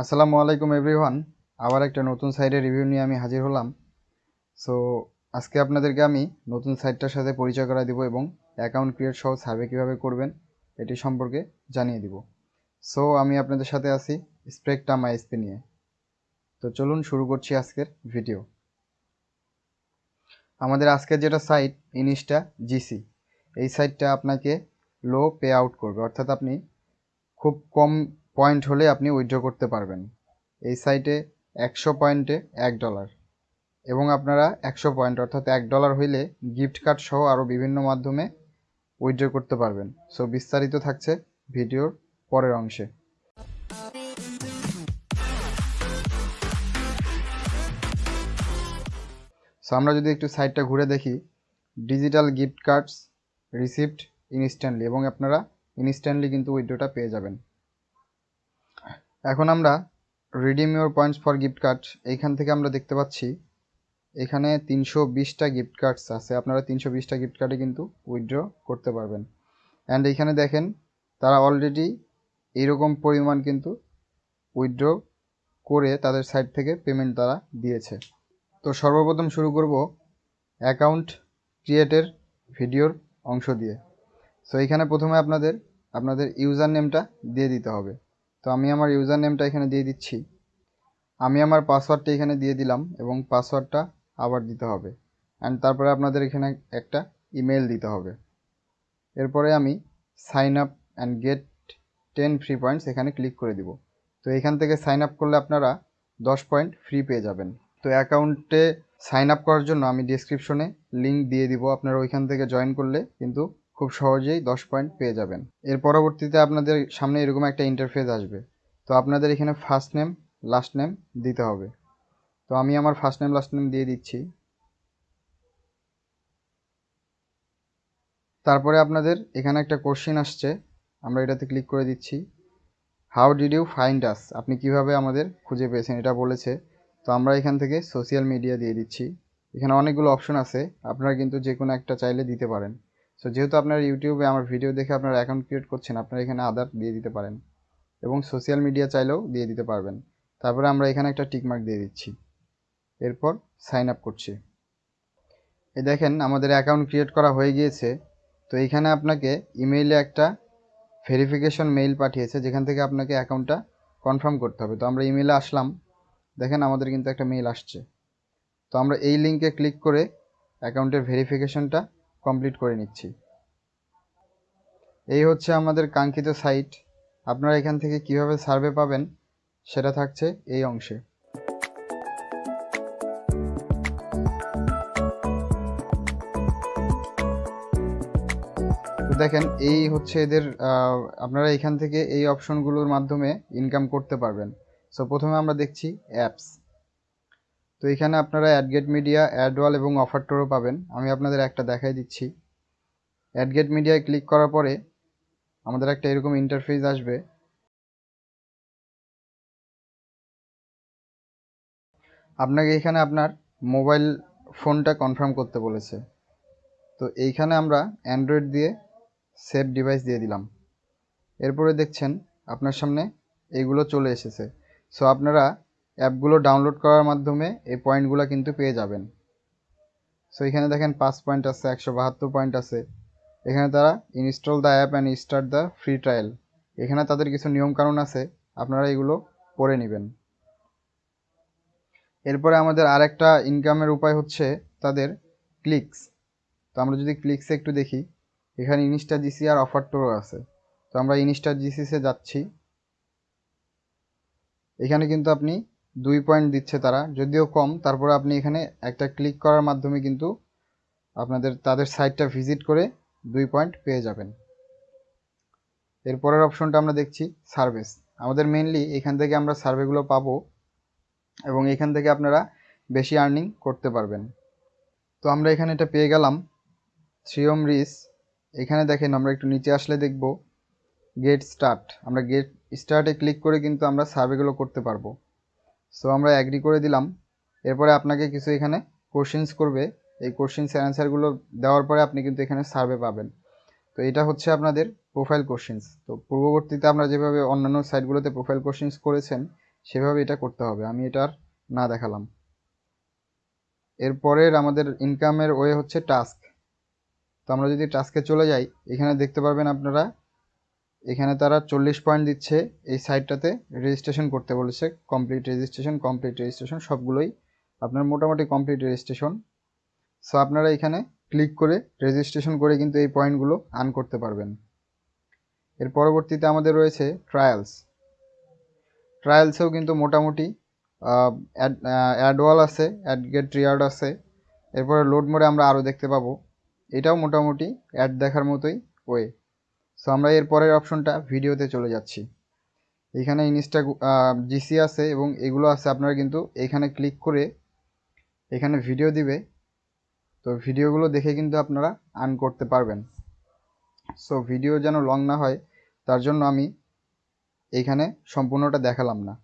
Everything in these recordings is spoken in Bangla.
আসসালামু আলাইকুম এভরিওয়ান আবার একটা নতুন সাইটের রিভিউ নিয়ে আমি হাজির হলাম। সো আজকে আপনাদেরকে আমি নতুন সাইটটার সাথে পরিচয় করা দিব এবং অ্যাকাউন্ট ক্রিয়েট সহ সার্ভে কীভাবে করবেন, এটি সম্পর্কে জানিয়ে দিব। সো আমি আপনাদের সাথে আছি স্প্রেকটা মাইসপি নিয়ে। তো চলুন শুরু করছি আজকের ভিডিও আমাদের আজকের যেটা সাইট ইনিস্টা জিসি এই সাইটটা আপনাকে লো পে আউট করবে। অর্থাৎ আপনি খুব কম পয়েন্ট হলে আপনি উইথড্র করতে পারবেন। এই সাইটে একশো পয়েন্টে এক ডলার এবং আপনারা একশো পয়েন্ট অর্থাৎ এক ডলার হইলে গিফট কার্ড সহ আরও বিভিন্ন মাধ্যমে উইথড্র করতে পারবেন। সো বিস্তারিত থাকছে ভিডিওর পরের অংশে। সো আমরা যদি একটু সাইটটা ঘুরে দেখি, digital gift cards receipt instantly এবং আপনারা ইনস্ট্যান্টলি কিন্তু উইথড্রটা পেয়ে যাবেন। এখন আমরা redeem your points for gift card এইখান থেকে আমরা দেখতে পাচ্ছি এখানে তিনশো বিশটা গিফট কার্ডস আছে। আপনারা তিনশো বিশটা গিফট কার্ডে কিন্তু উইথড্র করতে পারবেন। অ্যান্ড এইখানে দেখেন, তারা অলরেডি এইরকম পরিমাণ কিন্তু উইথড্র করে তাদের সাইট থেকে পেমেন্ট তারা দিয়েছে। তো সর্বপ্রথম শুরু করব অ্যাকাউন্ট ক্রিয়েটের ভিডিওর অংশ দিয়ে। সো এইখানে প্রথমে আপনাদের আপনাদের ইউজার নেমটা দিয়ে দিতে হবে। তো আমি আমার ইউজার নেমটা এখানে দিয়ে দিচ্ছি। আমি আমার পাসওয়ার্ডটা এখানে দিয়ে দিলাম এবং পাসওয়ার্ডটা আবার দিতে হবে। অ্যান্ড তারপরে আপনাদের এখানে একটা ইমেল দিতে হবে। এরপরে আমি sign up and get ten free points এখানে ক্লিক করে দিব। তো এখান থেকে সাইন আপ করলে আপনারা দশ পয়েন্ট ফ্রি পেয়ে যাবেন। তো অ্যাকাউন্টে সাইন আপ করার জন্য আমি ডিসক্রিপশনে লিঙ্ক দিয়ে দিব। আপনারা ওইখান থেকে জয়েন করলে কিন্তু খুব সহজেই দশ পয়েন্ট পেয়ে যাবেন। এর পরবর্তীতে আপনাদের সামনে এরকম একটা ইন্টারফেস আসবে। তো আপনাদের এখানে ফার্স্ট নেম লাস্ট নেম দিতে হবে। তো আমি আমার ফার্স্ট নেম লাস্ট নেম দিয়ে দিচ্ছি। তারপরে আপনাদের এখানে একটা কোশ্চেন আসছে। আমরা এটাতে ক্লিক করে দিচ্ছি। How did you find us আপনি কীভাবে আমাদের খুঁজে পেয়েছেন? এটা বলেছে। তো আমরা এখান থেকে সোশ্যাল মিডিয়া দিয়ে দিচ্ছি। এখানে অনেকগুলো অপশন আছে। আপনারা কিন্তু যে কোনো একটা চাইলে দিতে পারেন। সো যেহেতু আপনার ইউটিউবে আমার ভিডিও দেখে আপনারা অ্যাকাউন্ট ক্রিয়েট করছেন, আপনারা এখানে আদার দিয়ে দিতে পারেন এবং সোশ্যাল মিডিয়া চাইলেও দিয়ে দিতে পারবেন। তারপরে আমরা এখানে একটা টিকমার্ক দিয়ে দিচ্ছি। এরপর সাইন আপ করছি। এই দেখেন আমাদের অ্যাকাউন্ট ক্রিয়েট করা হয়ে গিয়েছে। তো এইখানে আপনাকে ইমেইলে একটা ভেরিফিকেশন মেইল পাঠিয়েছে, যেখান থেকে আপনাকে অ্যাকাউন্টটা কনফার্ম করতে হবে। তো আমরা ইমেইলে আসলাম। দেখেন আমাদের কিন্তু একটা মেইল আসছে। তো আমরা এই লিঙ্কে ক্লিক করে অ্যাকাউন্টের ভেরিফিকেশনটা কমপ্লিট করে নিচ্ছি। এই হচ্ছে আমাদের কাঙ্ক্ষিত সাইট আপনারা এখান থেকে কীভাবে সার্ভে পাবেন সেটা থাকছে এই অংশে। দেখেন, এই হচ্ছে এদের আপনারা এখান থেকে এই অপশনগুলোর মাধ্যমে ইনকাম করতে পারবেন। সো প্রথমে আমরা দেখছি অ্যাপস তো এখানে আপনারা অ্যাডগেট মিডিয়া অ্যাডওয়াল এবং অফার টোরও পাবেন। আমি আপনাদের একটা দেখাই দিচ্ছি। অ্যাডগেট মিডিয়ায় ক্লিক করার পরে আমাদের একটা এরকম ইন্টারফেস আসবে। আপনাকে এখানে আপনার মোবাইল ফোনটা কনফার্ম করতে বলেছে। তো এইখানে আমরা অ্যান্ড্রয়েড দিয়ে সেভ ডিভাইস দিয়ে দিলাম। এরপরে দেখছেন আপনার সামনে এইগুলো চলে এসেছে। সো আপনারা অ্যাপগুলো ডাউনলোড করার মাধ্যমে এই পয়েন্টগুলো কিন্তু পেয়ে যাবেন। সো এখানে দেখেন পাঁচ পয়েন্ট আছে, একশো বাহাত্তর পয়েন্ট আছে। এখানে তারা install the app and start the free trial এখানে তাদের কিছু নিয়মকানুন আছে, আপনারা এগুলো পড়ে নেবেন। এরপরে আমাদের আরেকটা ইনকামের উপায় হচ্ছে তাদের ক্লিকস তো আমরা যদি ক্লিকসে একটু দেখি, এখানে ইনস্টা জিসি আর অফার টোরও আছে। তো আমরা ইনস্টা জিসিসে যাচ্ছি। এখানে কিন্তু আপনি দুই পয়েন্ট দিচ্ছে তারা, যদিও কম। তারপরে আপনি এখানে একটা ক্লিক করার মাধ্যমে কিন্তু আপনাদের, তাদের সাইটটা ভিজিট করে দুই পয়েন্ট পেয়ে যাবেন। এরপরের অপশনটা আমরা দেখছি, সার্ভিস। আমাদের মেনলি এখান থেকে আমরা সার্ভেগুলো পাবো এবং এখান থেকে আপনারা বেশি আর্নিং করতে পারবেন। তো আমরা এখানে এটা পেয়ে গেলাম, থ্রিওম রিস। এখানে দেখেন আমরা একটু নিচে আসলে দেখব, গেট স্টার্ট। আমরা গেট স্টার্টে ক্লিক করে কিন্তু আমরা সার্ভেগুলো করতে পারব। সো আমরা অ্যাগ্রি করে দিলাম। এরপরে আপনাকে কিছু এখানে কোশ্চেন্স করবে। এই কোশ্চেন্স অ্যান্সারগুলো দেওয়ার পরে আপনি কিন্তু এখানে সার্ভে পাবেন। তো এটা হচ্ছে আপনাদের প্রোফাইল কোশ্চেন্স তো পূর্ববর্তীতে আমরা যেভাবে অন্যান্য সাইটগুলোতে প্রোফাইল কোশ্চেন্স করেছেন, সেভাবে এটা করতে হবে। আমি এটার না দেখালাম। এরপরের আমাদের ইনকামের ওয়ে হচ্ছে টাস্ক তো আমরা যদি টাস্কে চলে যাই, এখানে দেখতে পারবেন আপনারা এখানে তারা চল্লিশ পয়েন্ট দিচ্ছে এই সাইটটাতে রেজিস্ট্রেশন করতে বলেছে কমপ্লিট রেজিস্ট্রেশন কমপ্লিট রেজিস্ট্রেশন সবগুলোই আপনার মোটামুটি কমপ্লিট রেজিস্ট্রেশন সো আপনারা এখানে ক্লিক করে রেজিস্ট্রেশন করে কিন্তু এই পয়েন্টগুলো আর্ন করতে পারবেন। এর পরবর্তীতে আমাদের রয়েছে ট্রায়ালস ট্রায়ালসেও কিন্তু মোটামুটি অ্যাডওয়াল আছে অ্যাড গেট রিয়ার্ড আছে। এরপরে লোড মোডে আমরা আরও দেখতে পাবো। এটাও মোটামুটি অ্যাড দেখার মতোই ওয়ে সো আমরা এর পরের অপশনটা ভিডিওতে চলে যাচ্ছি। এখানে ইনস্টা জিসি আছে এবং এগুলো আছে, আপনারা কিন্তু এখানে ক্লিক করে এখানে ভিডিও দিবে। তো ভিডিওগুলো দেখে কিন্তু আপনারা আর্ন করতে পারবেন। সো ভিডিও যেন লং না হয়, তার জন্য আমি এইখানে সম্পূর্ণটা দেখালাম না।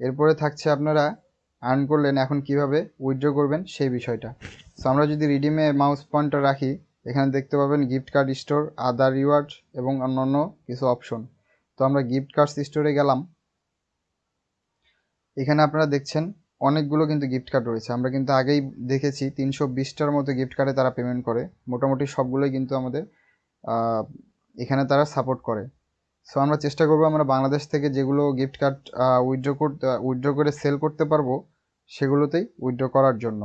এরপরে থাকছে আপনারা আর্ন করলেন, এখন কীভাবে উইথড্র করবেন সেই বিষয়টা। সো আমরা যদি রিডিমে মাউস পয়েন্টটা রাখি এখানে দেখতে পাবেন gift card store other reward এবং অন্যান্য কিছু অপশন তো আমরা গিফট কার্ডস স্টোরে গেলাম। এখানে আপনারা দেখছেন অনেকগুলো কিন্তু গিফট কার্ড রয়েছে। আমরা কিন্তু আগেই দেখেছি তিনশো বিশটার মতো গিফট কার্ডে তারা পেমেন্ট করে। মোটামুটি সবগুলোই কিন্তু আমাদের এখানে তারা সাপোর্ট করে। সো আমরা চেষ্টা করব আমরা বাংলাদেশ থেকে যেগুলো গিফট কার্ড উইথড্র করতে উইথড্র করে সেল করতে পারব, সেগুলোতেই উইথড্র করার জন্য।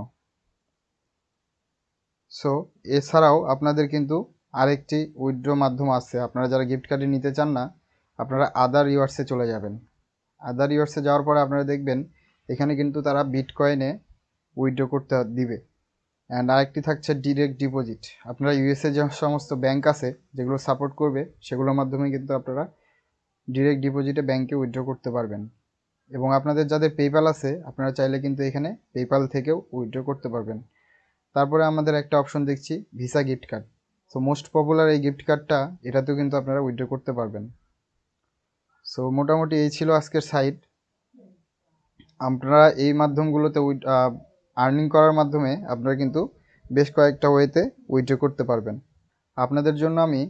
সো এছাড়াও আপনাদের কিন্তু আরেকটি উইথড্র মাধ্যম আছে। আপনারা যারা গিফট কার্ডে নিতে চান না, আপনারা আদার রিওয়ার্ডসে চলে যাবেন। আদার রিওয়ার্ডসে যাওয়ার পরে আপনারা দেখবেন, এখানে কিন্তু তারা বিটকয়েনে উইথড্র করতে দিবে। অ্যান্ড আরেকটি থাকছে ডিরেক্ট ডিপোজিট আপনারা ইউএসএ যে সমস্ত ব্যাংক আছে, যেগুলো সাপোর্ট করবে, সেগুলোর মাধ্যমে কিন্তু আপনারা ডিরেক্ট ডিপোজিটে ব্যাংকে উইথড্র করতে পারবেন। এবং আপনাদের যাদের পেপ্যাল আছে, আপনারা চাইলে কিন্তু এখানে পেপ্যাল থেকেও উইথড্র করতে পারবেন। তারপরে আমাদের একটা অপশন দেখছি Visa gift card so most popular এই গিফট কার্ডটা এটাতেও কিন্তু আপনারা উইথড্র করতে পারবেন। সো মোটামুটি এই ছিল আজকের সাইট আপনারা এই মাধ্যমগুলোতে উইথ আর্নিং করার মাধ্যমে আপনারা কিন্তু বেশ কয়েকটা ওয়েতে উইথড্র করতে পারবেন। আপনাদের জন্য আমি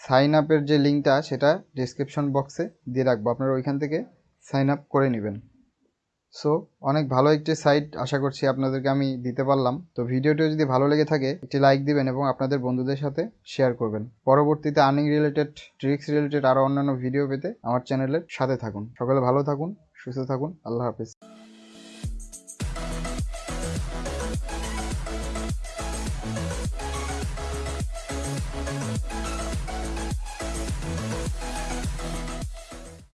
সাইন আপের যে লিঙ্কটা সেটা ডিসক্রিপশন বক্সে দিয়ে রাখব। আপনারা ওইখান থেকে সাইন আপ করে নেবেন। সো অনেক ভালো একটি সাইট আশা করছি আপনাদেরকে আমি দিতে পারলাম। তো ভিডিওটি যদি ভালো লেগে থাকে, একটি লাইক দিবেন এবং আপনাদের বন্ধুদের সাথে শেয়ার করবেন। পরবর্তীতে আর্নিং রিলেটেড ট্রিক্স রিলেটেড আরও অন্যান্য ভিডিও পেতে আমার চ্যানেলের সাথে থাকুন। সকলে ভালো থাকুন, সুস্থ থাকুন। আল্লাহ হাফিজ।